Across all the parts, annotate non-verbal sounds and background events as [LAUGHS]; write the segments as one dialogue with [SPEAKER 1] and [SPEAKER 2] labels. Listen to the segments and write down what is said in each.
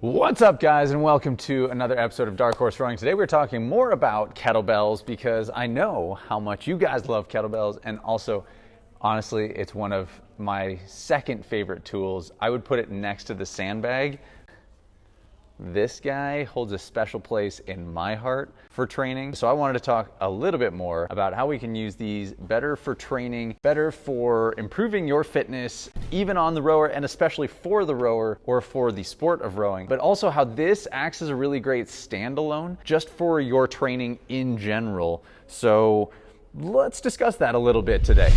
[SPEAKER 1] What's up, guys, and welcome to another episode of Dark Horse Rowing. Today we're talking more about kettlebells because I know how much you guys love kettlebells, and also, honestly, it's one of my second favorite tools. I would put it next to the sandbag this guy holds a special place in my heart for training. So I wanted to talk a little bit more about how we can use these better for training, better for improving your fitness, even on the rower and especially for the rower or for the sport of rowing, but also how this acts as a really great standalone just for your training in general. So let's discuss that a little bit today.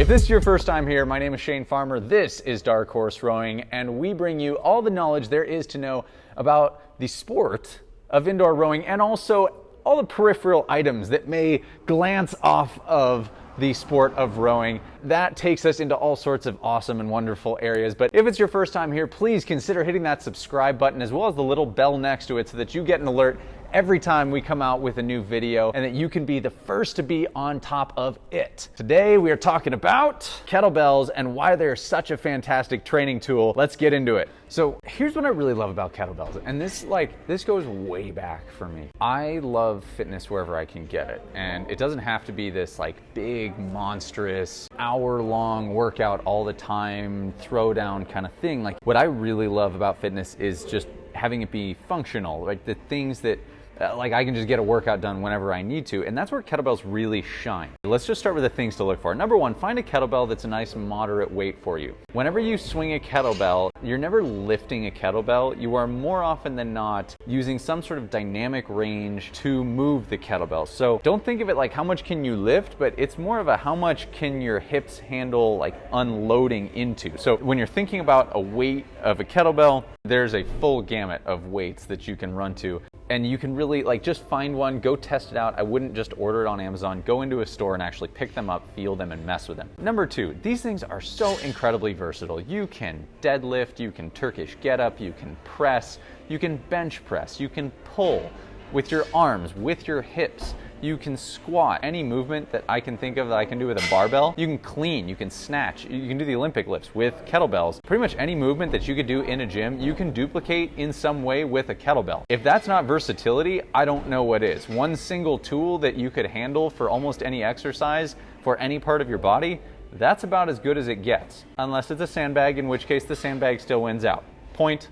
[SPEAKER 1] If this is your first time here, my name is Shane Farmer. This is Dark Horse Rowing, and we bring you all the knowledge there is to know about the sport of indoor rowing and also all the peripheral items that may glance off of the sport of rowing. That takes us into all sorts of awesome and wonderful areas. But if it's your first time here, please consider hitting that subscribe button as well as the little bell next to it so that you get an alert every time we come out with a new video and that you can be the first to be on top of it. Today we are talking about kettlebells and why they're such a fantastic training tool. Let's get into it. So here's what I really love about kettlebells. And this like, this goes way back for me. I love fitness wherever I can get it. And it doesn't have to be this like big, monstrous, hour long workout all the time, throw down kind of thing. Like what I really love about fitness is just having it be functional, like the things that Uh, like I can just get a workout done whenever I need to. And that's where kettlebells really shine. Let's just start with the things to look for. Number one, find a kettlebell that's a nice moderate weight for you. Whenever you swing a kettlebell, you're never lifting a kettlebell. You are more often than not using some sort of dynamic range to move the kettlebell. So don't think of it like how much can you lift, but it's more of a how much can your hips handle like unloading into. So when you're thinking about a weight of a kettlebell, there's a full gamut of weights that you can run to and you can really like just find one, go test it out. I wouldn't just order it on Amazon. Go into a store and actually pick them up, feel them, and mess with them. Number two, these things are so incredibly versatile. You can deadlift, you can Turkish get up, you can press, you can bench press, you can pull with your arms, with your hips. You can squat, any movement that I can think of that I can do with a barbell. You can clean, you can snatch, you can do the Olympic lifts with kettlebells. Pretty much any movement that you could do in a gym, you can duplicate in some way with a kettlebell. If that's not versatility, I don't know what is. One single tool that you could handle for almost any exercise for any part of your body, that's about as good as it gets. Unless it's a sandbag, in which case the sandbag still wins out. Point,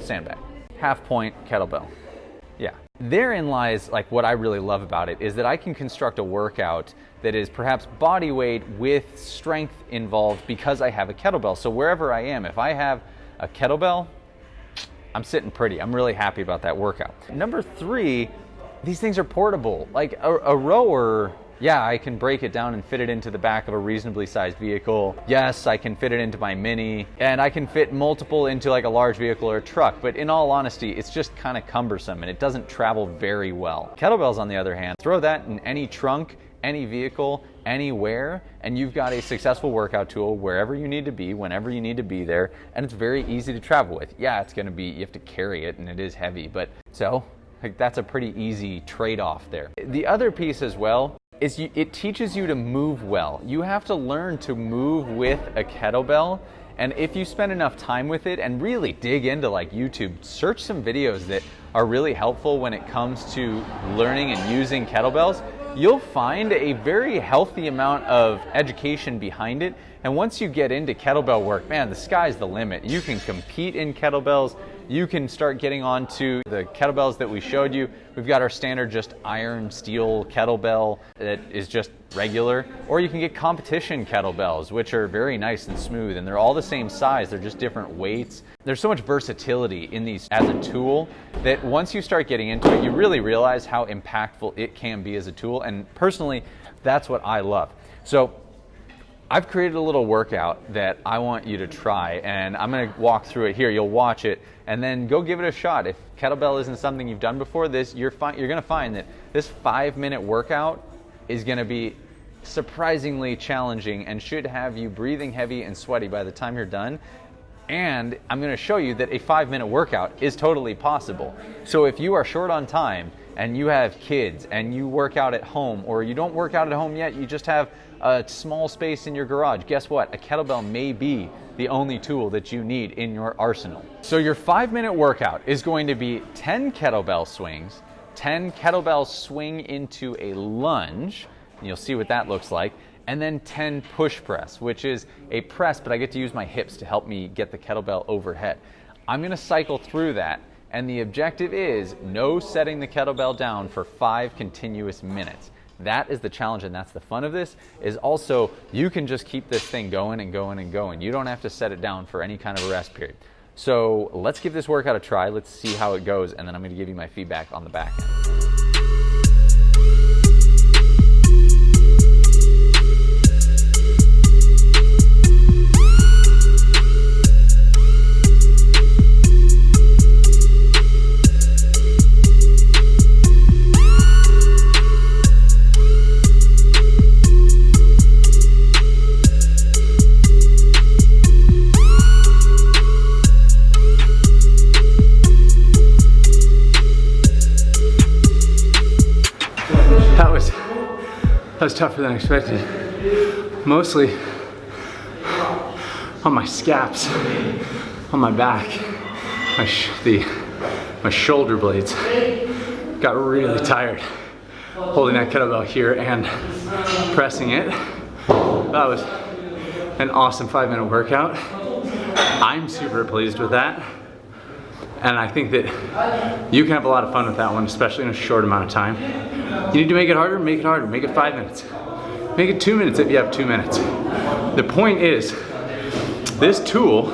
[SPEAKER 1] sandbag. Half point, kettlebell. Therein lies like what I really love about it is that I can construct a workout that is perhaps body weight with strength involved because I have a kettlebell. So wherever I am, if I have a kettlebell, I'm sitting pretty. I'm really happy about that workout. Number three, these things are portable. Like a, a rower yeah, I can break it down and fit it into the back of a reasonably sized vehicle. Yes, I can fit it into my Mini, and I can fit multiple into like a large vehicle or a truck, but in all honesty, it's just kind of cumbersome and it doesn't travel very well. Kettlebells, on the other hand, throw that in any trunk, any vehicle, anywhere, and you've got a successful workout tool wherever you need to be, whenever you need to be there, and it's very easy to travel with. Yeah, it's gonna be, you have to carry it and it is heavy, but so like that's a pretty easy trade-off there. The other piece as well is you, it teaches you to move well. You have to learn to move with a kettlebell. And if you spend enough time with it and really dig into like YouTube, search some videos that are really helpful when it comes to learning and using kettlebells, you'll find a very healthy amount of education behind it. And once you get into kettlebell work, man, the sky's the limit. You can compete in kettlebells you can start getting onto the kettlebells that we showed you. We've got our standard just iron steel kettlebell that is just regular, or you can get competition kettlebells, which are very nice and smooth, and they're all the same size, they're just different weights. There's so much versatility in these as a tool that once you start getting into it, you really realize how impactful it can be as a tool, and personally, that's what I love. So I've created a little workout that I want you to try, and I'm going to walk through it here. You'll watch it, and then go give it a shot. If kettlebell isn't something you've done before, this you're you're going to find that this five-minute workout is going to be surprisingly challenging and should have you breathing heavy and sweaty by the time you're done. And I'm going to show you that a five-minute workout is totally possible. So if you are short on time and you have kids and you work out at home, or you don't work out at home yet, you just have a small space in your garage, guess what? A kettlebell may be the only tool that you need in your arsenal. So your five minute workout is going to be 10 kettlebell swings, 10 kettlebell swing into a lunge, and you'll see what that looks like, and then 10 push press, which is a press, but I get to use my hips to help me get the kettlebell overhead. I'm gonna cycle through that, and the objective is no setting the kettlebell down for five continuous minutes. That is the challenge and that's the fun of this is also you can just keep this thing going and going and going. You don't have to set it down for any kind of a rest period. So let's give this workout a try. Let's see how it goes and then I'm gonna give you my feedback on the back end.
[SPEAKER 2] That was tougher than I expected. Mostly on my scaps, on my back, my, the, my shoulder blades. Got really tired holding that kettlebell here and pressing it. That was an awesome five minute workout. I'm super pleased with that. And I think that you can have a lot of fun with that one, especially in a short amount of time. You need to make it harder, make it harder, make it five minutes. Make it two minutes if you have two minutes. The point is, this tool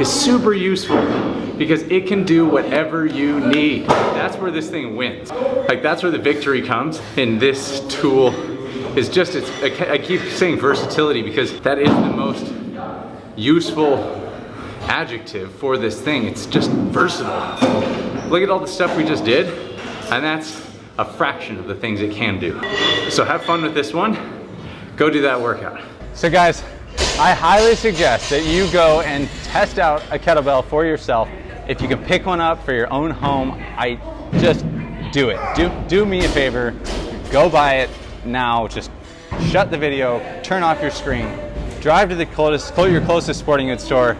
[SPEAKER 2] is super useful because it can do whatever you need. That's where this thing wins. Like that's where the victory comes and this tool is just, it's, I keep saying versatility because that is the most useful adjective for this thing. It's just versatile. Look at all the stuff we just did, and that's a fraction of the things it can do. So have fun with this one. Go do that workout.
[SPEAKER 1] So guys, I highly suggest that you go and test out a kettlebell for yourself. If you can pick one up for your own home, I just do it. Do, do me a favor, go buy it now. Just shut the video, turn off your screen, drive to the closest, your closest sporting goods store,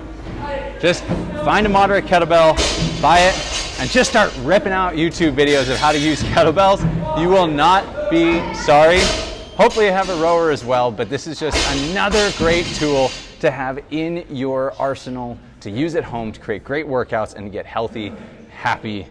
[SPEAKER 1] just find a moderate kettlebell, buy it, and just start ripping out YouTube videos of how to use [LAUGHS] kettlebells. You will not be sorry. Hopefully you have a rower as well, but this is just another great tool to have in your arsenal to use at home to create great workouts and get healthy, happy,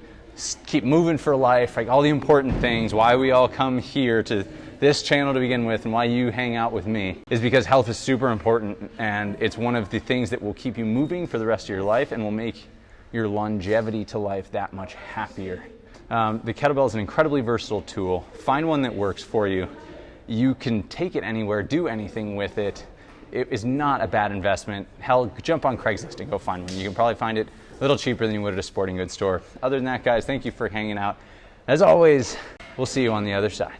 [SPEAKER 1] keep moving for life, like all the important things, why we all come here to this channel to begin with and why you hang out with me is because health is super important and it's one of the things that will keep you moving for the rest of your life and will make your longevity to life that much happier. Um, the kettlebell is an incredibly versatile tool. Find one that works for you. You can take it anywhere, do anything with it. It is not a bad investment. Hell, jump on Craigslist and go find one. You can probably find it a little cheaper than you would at a sporting goods store. Other than that, guys, thank you for hanging out. As always, we'll see you on the other side.